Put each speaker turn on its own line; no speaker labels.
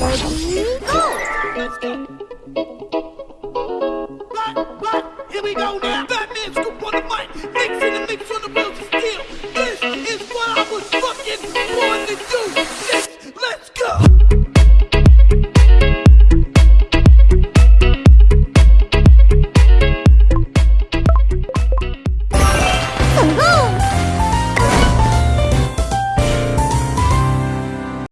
Ready, go!
Here we go now. Batman scoop on the mic. Mix in the mix on the music.